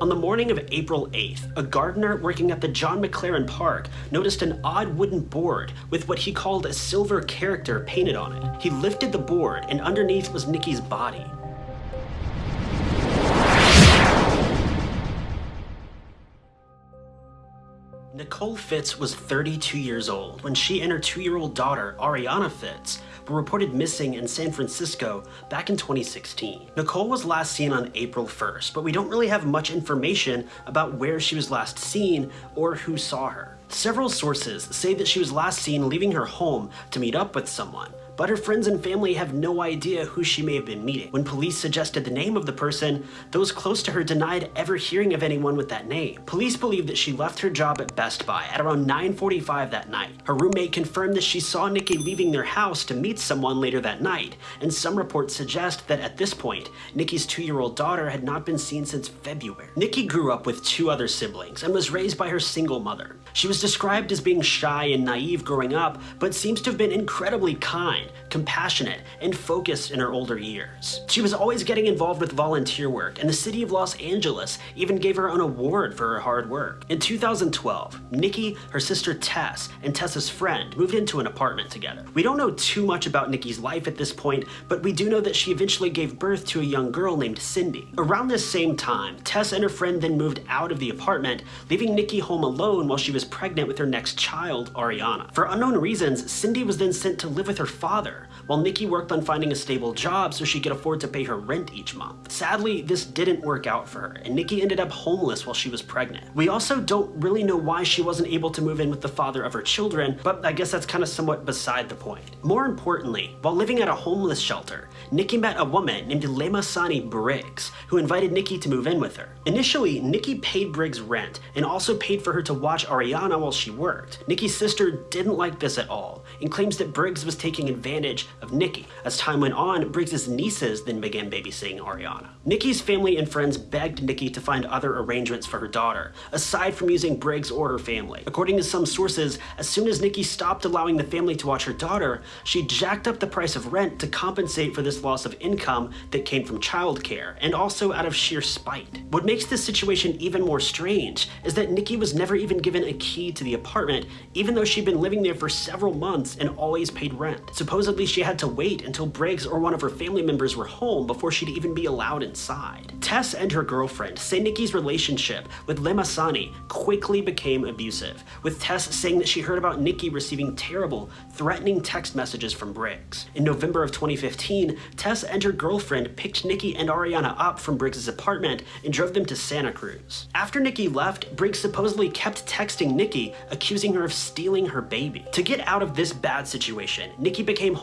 On the morning of April 8th, a gardener working at the John McLaren Park noticed an odd wooden board with what he called a silver character painted on it. He lifted the board and underneath was Nikki's body. Nicole Fitz was 32 years old when she and her two-year-old daughter, Ariana Fitz, were reported missing in San Francisco back in 2016. Nicole was last seen on April 1st, but we don't really have much information about where she was last seen or who saw her. Several sources say that she was last seen leaving her home to meet up with someone, but her friends and family have no idea who she may have been meeting. When police suggested the name of the person, those close to her denied ever hearing of anyone with that name. Police believe that she left her job at Best Buy at around 9.45 that night. Her roommate confirmed that she saw Nikki leaving their house to meet someone later that night, and some reports suggest that at this point, Nikki's two-year-old daughter had not been seen since February. Nikki grew up with two other siblings and was raised by her single mother. She was described as being shy and naive growing up, but seems to have been incredibly kind kind, compassionate, and focused in her older years. She was always getting involved with volunteer work, and the city of Los Angeles even gave her an award for her hard work. In 2012, Nikki, her sister Tess, and Tess's friend moved into an apartment together. We don't know too much about Nikki's life at this point, but we do know that she eventually gave birth to a young girl named Cindy. Around this same time, Tess and her friend then moved out of the apartment, leaving Nikki home alone while she was pregnant with her next child, Ariana. For unknown reasons, Cindy was then sent to live with her father while Nikki worked on finding a stable job so she could afford to pay her rent each month. Sadly, this didn't work out for her, and Nikki ended up homeless while she was pregnant. We also don't really know why she wasn't able to move in with the father of her children, but I guess that's kind of somewhat beside the point. More importantly, while living at a homeless shelter, Nikki met a woman named Lemasani Briggs, who invited Nikki to move in with her. Initially, Nikki paid Briggs rent and also paid for her to watch Ariana while she worked. Nikki's sister didn't like this at all and claims that Briggs was taking advantage of Nikki. As time went on, Briggs's nieces then began babysitting Ariana. Nikki's family and friends begged Nikki to find other arrangements for her daughter, aside from using Briggs or her family. According to some sources, as soon as Nikki stopped allowing the family to watch her daughter, she jacked up the price of rent to compensate for this loss of income that came from childcare, and also out of sheer spite. What makes this situation even more strange is that Nikki was never even given a key to the apartment, even though she'd been living there for several months and always paid rent. Supposedly she had to wait until Briggs or one of her family members were home before she'd even be allowed inside. Tess and her girlfriend say Nikki's relationship with Lemasani quickly became abusive, with Tess saying that she heard about Nikki receiving terrible, threatening text messages from Briggs. In November of 2015, Tess and her girlfriend picked Nikki and Ariana up from Briggs' apartment and drove them to Santa Cruz. After Nikki left, Briggs supposedly kept texting Nikki, accusing her of stealing her baby. To get out of this bad situation, Nikki became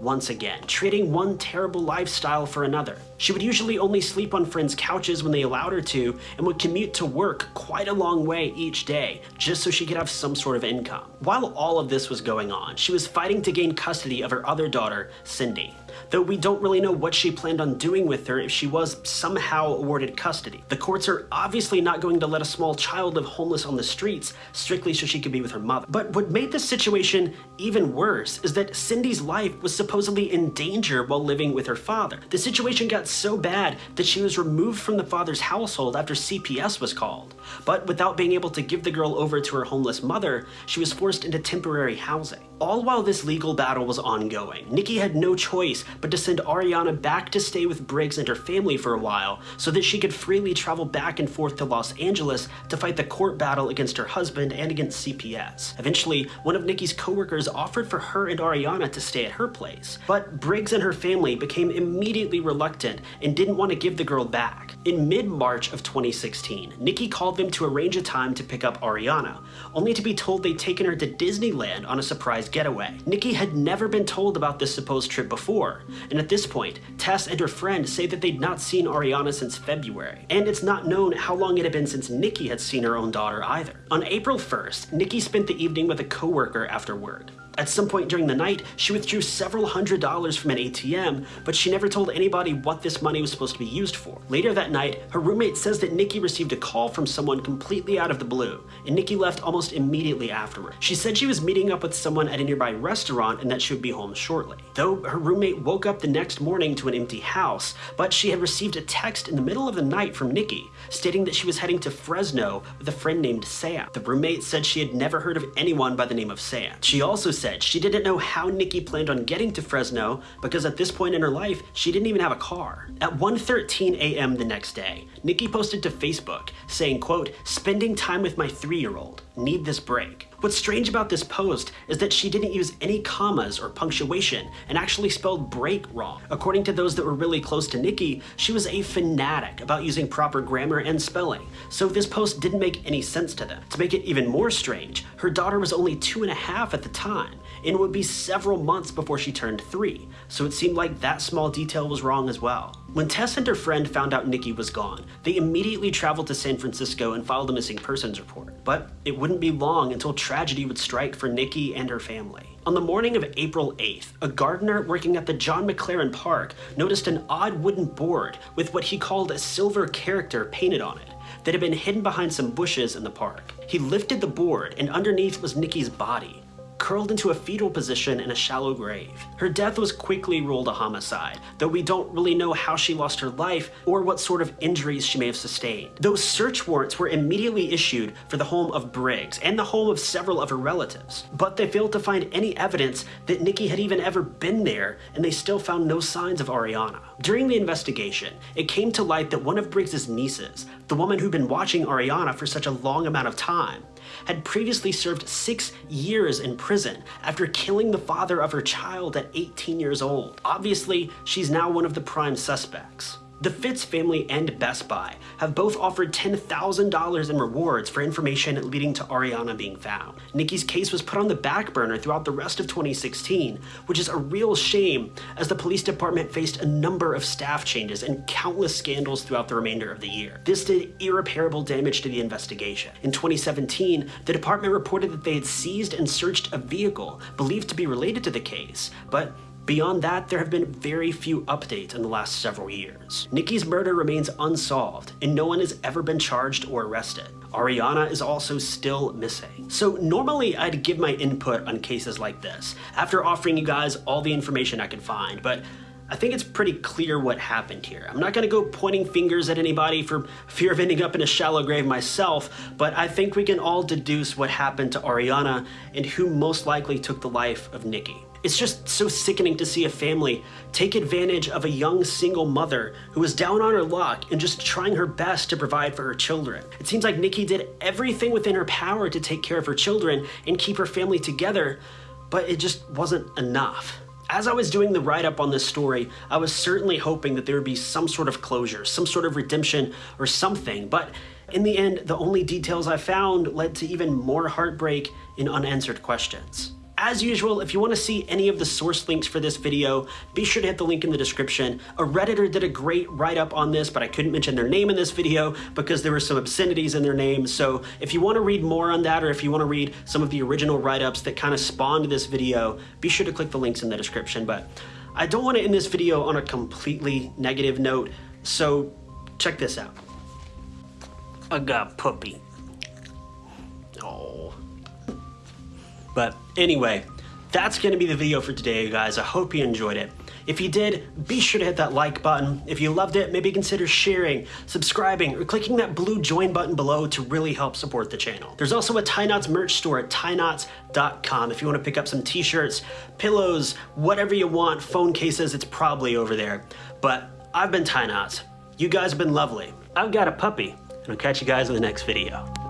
once again, trading one terrible lifestyle for another. She would usually only sleep on friends' couches when they allowed her to, and would commute to work quite a long way each day, just so she could have some sort of income. While all of this was going on, she was fighting to gain custody of her other daughter, Cindy though we don't really know what she planned on doing with her if she was somehow awarded custody. The courts are obviously not going to let a small child live homeless on the streets strictly so she could be with her mother. But what made this situation even worse is that Cindy's life was supposedly in danger while living with her father. The situation got so bad that she was removed from the father's household after CPS was called. But without being able to give the girl over to her homeless mother, she was forced into temporary housing. All while this legal battle was ongoing, Nikki had no choice but to send Ariana back to stay with Briggs and her family for a while so that she could freely travel back and forth to Los Angeles to fight the court battle against her husband and against CPS. Eventually, one of Nikki's coworkers offered for her and Ariana to stay at her place, but Briggs and her family became immediately reluctant and didn't want to give the girl back. In mid-March of 2016, Nikki called them to arrange a time to pick up Ariana, only to be told they'd taken her to Disneyland on a surprise getaway. Nikki had never been told about this supposed trip before, and at this point, Tess and her friend say that they'd not seen Ariana since February, and it's not known how long it had been since Nikki had seen her own daughter either. On April 1st, Nikki spent the evening with a coworker after work. At some point during the night, she withdrew several hundred dollars from an ATM, but she never told anybody what this money was supposed to be used for. Later that night, her roommate says that Nikki received a call from someone completely out of the blue, and Nikki left almost immediately afterward. She said she was meeting up with someone at a nearby restaurant and that she would be home shortly. Though her roommate woke up the next morning to an empty house, but she had received a text in the middle of the night from Nikki stating that she was heading to Fresno with a friend named Sam. The roommate said she had never heard of anyone by the name of Sam. She also said she didn't know how Nikki planned on getting to Fresno because at this point in her life, she didn't even have a car. At 1.13 a.m. the next day, Nikki posted to Facebook saying, quote, spending time with my three-year-old, need this break. What's strange about this post is that she didn't use any commas or punctuation and actually spelled break wrong. According to those that were really close to Nikki, she was a fanatic about using proper grammar and spelling, so this post didn't make any sense to them. To make it even more strange, her daughter was only two and a half at the time, and it would be several months before she turned three, so it seemed like that small detail was wrong as well. When Tess and her friend found out Nikki was gone, they immediately traveled to San Francisco and filed a missing persons report. But it wouldn't be long until tragedy would strike for Nikki and her family. On the morning of April 8th, a gardener working at the John McLaren Park noticed an odd wooden board with what he called a silver character painted on it that had been hidden behind some bushes in the park. He lifted the board and underneath was Nikki's body, curled into a fetal position in a shallow grave. Her death was quickly ruled a homicide, though we don't really know how she lost her life or what sort of injuries she may have sustained. Those search warrants were immediately issued for the home of Briggs and the home of several of her relatives, but they failed to find any evidence that Nikki had even ever been there, and they still found no signs of Ariana. During the investigation, it came to light that one of Briggs's nieces, the woman who'd been watching Ariana for such a long amount of time, had previously served six years in prison after killing the father of her child at 18 years old. Obviously, she's now one of the prime suspects. The Fitz family and Best Buy have both offered $10,000 in rewards for information leading to Ariana being found. Nikki's case was put on the back burner throughout the rest of 2016, which is a real shame as the police department faced a number of staff changes and countless scandals throughout the remainder of the year. This did irreparable damage to the investigation. In 2017, the department reported that they had seized and searched a vehicle believed to be related to the case, but Beyond that, there have been very few updates in the last several years. Nikki's murder remains unsolved, and no one has ever been charged or arrested. Ariana is also still missing. So normally I'd give my input on cases like this, after offering you guys all the information I could find, but I think it's pretty clear what happened here. I'm not gonna go pointing fingers at anybody for fear of ending up in a shallow grave myself, but I think we can all deduce what happened to Ariana and who most likely took the life of Nikki. It's just so sickening to see a family take advantage of a young single mother who was down on her luck and just trying her best to provide for her children. It seems like Nikki did everything within her power to take care of her children and keep her family together, but it just wasn't enough. As I was doing the write-up on this story, I was certainly hoping that there would be some sort of closure, some sort of redemption or something, but in the end, the only details I found led to even more heartbreak and unanswered questions. As usual, if you want to see any of the source links for this video, be sure to hit the link in the description. A Redditor did a great write-up on this, but I couldn't mention their name in this video because there were some obscenities in their name. So if you want to read more on that, or if you want to read some of the original write-ups that kind of spawned this video, be sure to click the links in the description. But I don't want to end this video on a completely negative note, so check this out. I got puppy. But anyway, that's going to be the video for today, guys. I hope you enjoyed it. If you did, be sure to hit that like button. If you loved it, maybe consider sharing, subscribing, or clicking that blue join button below to really help support the channel. There's also a Ty Knotts merch store at tyknotts.com if you want to pick up some t-shirts, pillows, whatever you want, phone cases, it's probably over there. But I've been Ty Knotts. You guys have been lovely. I've got a puppy, and I'll catch you guys in the next video.